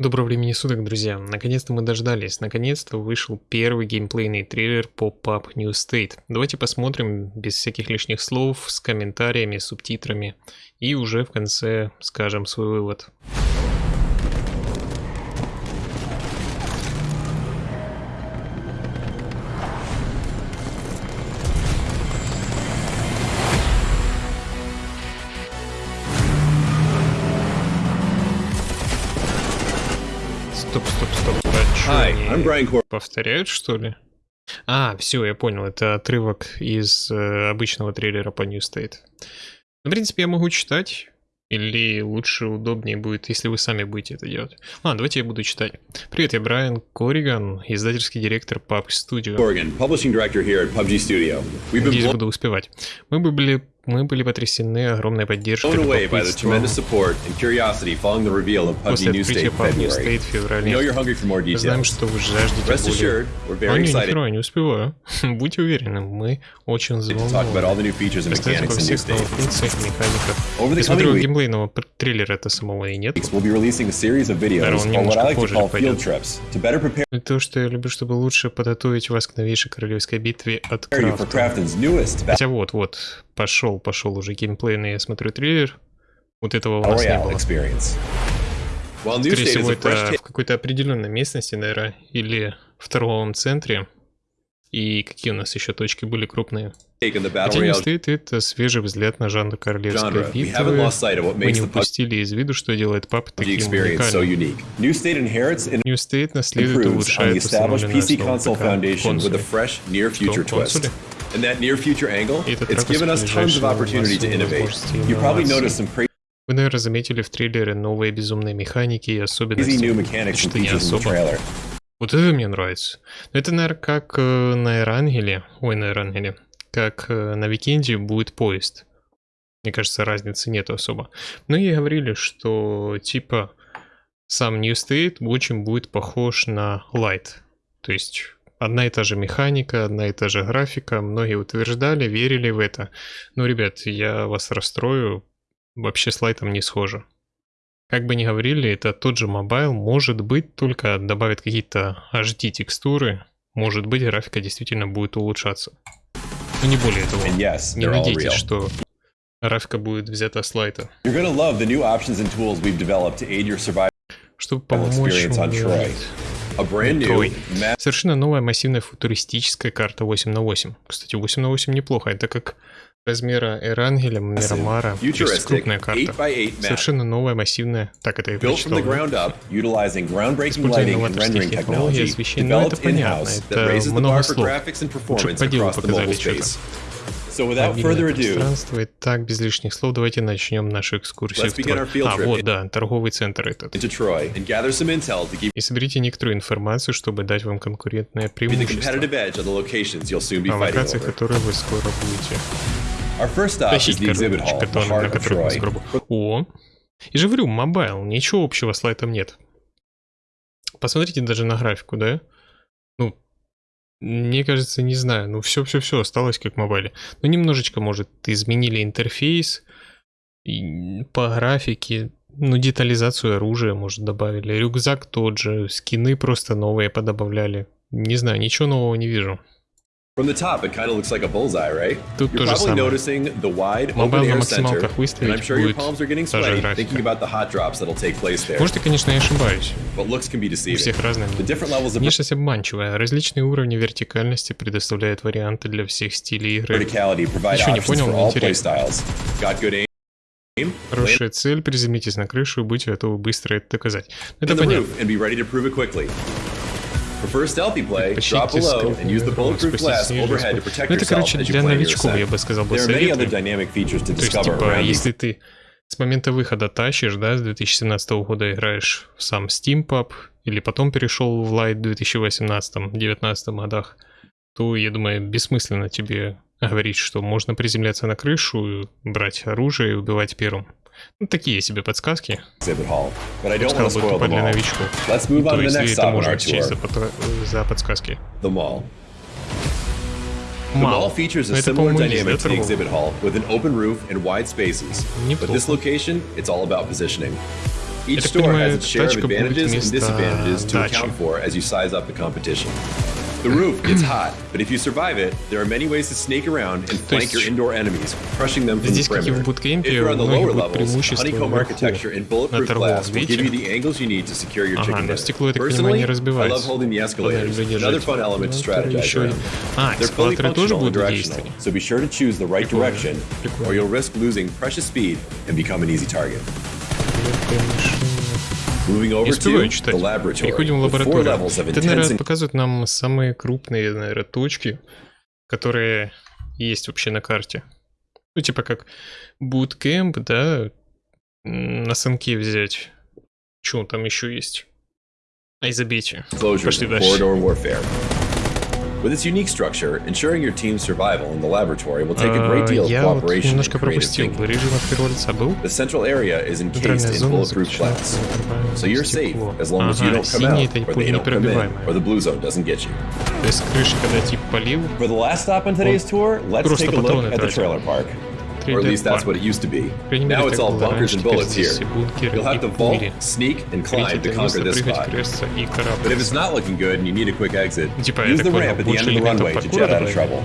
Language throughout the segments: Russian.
Доброго времени суток, друзья. Наконец-то мы дождались. Наконец-то вышел первый геймплейный трейлер по PUB New State. Давайте посмотрим без всяких лишних слов, с комментариями, субтитрами. И уже в конце скажем свой вывод. Стоп, стоп, стоп. А Hi, они I'm Brian Cor- повторяют, что ли? А, все, я понял, это отрывок из э, обычного трейлера по New State. Ну, в принципе, я могу читать, или лучше, удобнее будет, если вы сами будете это делать. Ладно, давайте я буду читать. Привет, я Брайан Кориган, издательский директор PUBG Studio. Corrigan, publishing director here at PUBG Studio. We've been Надеюсь, буду успевать. Мы бы были, мы были потрясены огромной поддержкой, любопытством после открытия PUBG New. State в феврале. знаем, что вы жаждете более... very не, нихера, не успеваю. Будьте уверены, мы очень взволнованы. Рассказать обо всех новых функциях, механиках. Я смотрю, геймплейного п- трейлера-то самого и нет. Наверное, он немножко позже пойдет. field trips, to better prepare И то, что я люблю, чтобы лучше подготовить вас к новейшей королевской битве от Крафта. Хотя вот, вот, пошел, пошел уже геймплейный, я смотрю трейлер. Вот этого у нас не было. Скорее всего, это в какой-то определенной местности, наверное, или в торговом центре. И какие у нас еще точки были крупные? Хотя не стоит это свежий взгляд на жанр королевской битвы. Мы не упустили из виду, что делает пап таким уникальным. New State наследует и улучшает установленную основу ПК foundation with And that near future angle, И it's given us tons of opportunity to innovate. You probably noticed some crazy Вы, наверное, заметили в трейлере новые безумные механики и особенности. Что не особо. Вот это мне нравится. Но это, наверное, как э, на Эрангеле, ой, на Эрангеле, как э, на Викенде будет поезд. Мне кажется, разницы нет особо. Многие говорили, что типа сам New State очень будет похож на Lite. То есть одна и та же механика, одна и та же графика. Многие утверждали, верили в это. Но, ребят, я вас расстрою, вообще с Lite -ом не схоже. Как бы ни говорили, это тот же mobile, может быть, только добавят какие-то HD текстуры, может быть, графика действительно будет улучшаться. Но не более того. Yes, Не надейтесь, что графика будет взята с Lite -а. Чтобы помочь мне Ma- Совершенно новая массивная футуристическая карта 8 на 8. Кстати, 8 на 8 неплохо. Это как размера Эрангеля, Мирамара. То есть крупная карта. 8x8 map, Совершенно новая массивная. Так это the прочитал. Используя технологий technology освещения, ну, это понятно, это много слов. Лучше по делу показали что-то. Space. So without Мобильное further ado, пространство. Итак, без лишних слов, давайте начнем нашу экскурсию Let's в begin Трой. our field А, вот, да, торговый центр этот. И соберите некоторую информацию, чтобы дать вам конкурентное преимущество. fighting локациях, которые вы скоро будете Our first stop is тащить, короче, которые, на которых вы скоро... О! И же говорю, мобайл, ничего общего с лайтом нет. Посмотрите даже на графику, да? Ну, мне кажется, не знаю, ну все-все-все осталось как в мобайле. Ну, немножечко, может, изменили интерфейс по графике, ну, детализацию оружия, может, добавили. Рюкзак тот же, скины просто новые подобавляли. Не знаю, ничего нового не вижу. From the top, it kind of looks like a bullseye, right? Тут You're probably noticing the wide, на open-air center, and I'm sure your palms are getting sweaty thinking about the hot drops that'll take place there. Может, и, конечно, я ошибаюсь. But looks can be У deceiving. всех разные. The different levels of Внешность обманчивая. Различные уровни вертикальности предоставляют варианты для всех стилей игры. Ничего не понял, но интересно. playstyles. Got good aim? aim? Хорошая цель, приземлитесь на крышу и будьте готовы быстро это доказать. Ну, Это понятно. Prefer stealthy play, drop below and use the bulletproof glass overhead to protect Ну, это, короче, для новичков, я бы сказал, бы There are many other советую. dynamic features to То есть, типа, если ты с момента выхода тащишь, да, с 2017 года играешь в сам Steam Pub, или потом перешел в Light в 2018-2019 годах, то, я думаю, бессмысленно тебе говорить, что можно приземляться на крышу, брать оружие и убивать первым. Ну, такие себе подсказки. сказал бы тупо для новичков. Let's move То есть это можно our счесть за, за подсказки. the mall. The Мало. mall features a Но это, similar по-моему, есть, dynamic да, to the торговый? exhibit hall with an open roof and wide spaces. But Неплохо. this location, it's all about positioning. Each store has its share of advantages and disadvantages to account for as you size up the competition. The roof gets hot, but if you survive it, there are many ways to sneak around and flank your indoor enemies, crushing them from the perimeter. If you're on the lower levels, honeycomb architecture and bulletproof glass will give you the angles you need to secure your chicken nest. Personally, I love holding the escalators, another fun element to strategize around. They're fully functional and directional, so be sure to choose the right direction, or you'll risk losing precious speed and become an easy target. Успеваю читать. Переходим в лабораторию. Это, наверное, показывает нам самые крупные, наверное, точки, которые есть вообще на карте. Ну, типа как буткемп, да, на санке взять. Что там еще есть? Closures Пошли дальше. With its unique structure, ensuring your team's survival in the laboratory will take a great deal of cooperation and creative thinking. The central area is encased in bulletproof glass, so you're safe as long as you don't come out, or they don't come in, or the blue zone doesn't get you. For the last stop on today's tour, let's take a look at the trailer park or at least that's what it used to be. Now it's all bunkers and bullets here. You'll have to vault, sneak, and climb to conquer this spot. But if it's not looking good and you need a quick exit, use the ramp at the end of the runway to jet out of trouble.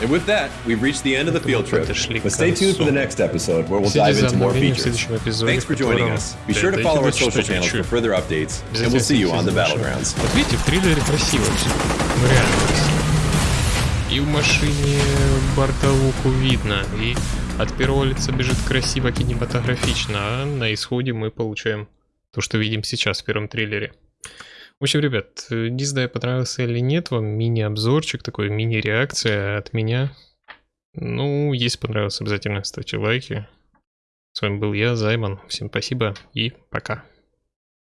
And with that, we've reached the end of the field trip. But stay tuned for the next episode where we'll dive into more features. Thanks for joining us. Be sure to follow our social channels for further updates, and we'll see you on the battlegrounds. И в машине бортовуху видно, и от первого лица бежит красиво, кинематографично, а на исходе мы получаем то, что видим сейчас в первом триллере. В общем, ребят, не знаю, понравился или нет вам мини-обзорчик, такой мини-реакция от меня. Ну, если понравилось, обязательно ставьте лайки. С вами был я, Займан. Всем спасибо и пока.